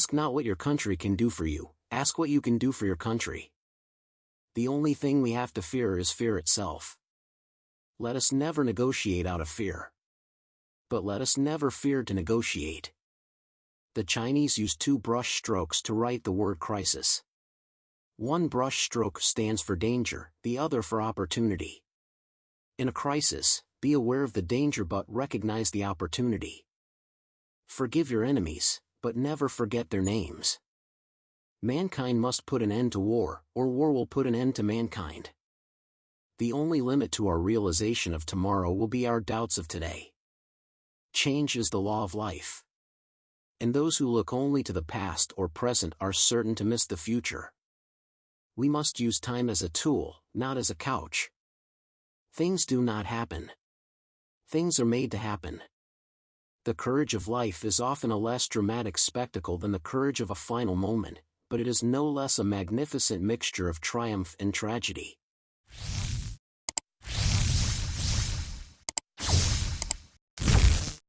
Ask not what your country can do for you, ask what you can do for your country. The only thing we have to fear is fear itself. Let us never negotiate out of fear. But let us never fear to negotiate. The Chinese use two brush strokes to write the word crisis. One brush stroke stands for danger, the other for opportunity. In a crisis, be aware of the danger but recognize the opportunity. Forgive your enemies, but never forget their names. Mankind must put an end to war, or war will put an end to mankind. The only limit to our realization of tomorrow will be our doubts of today. Change is the law of life. And those who look only to the past or present are certain to miss the future. We must use time as a tool, not as a couch. Things do not happen. Things are made to happen. The courage of life is often a less dramatic spectacle than the courage of a final moment, but it is no less a magnificent mixture of triumph and tragedy.